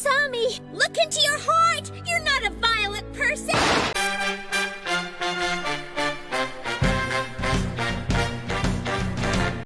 saw. Look into your heart!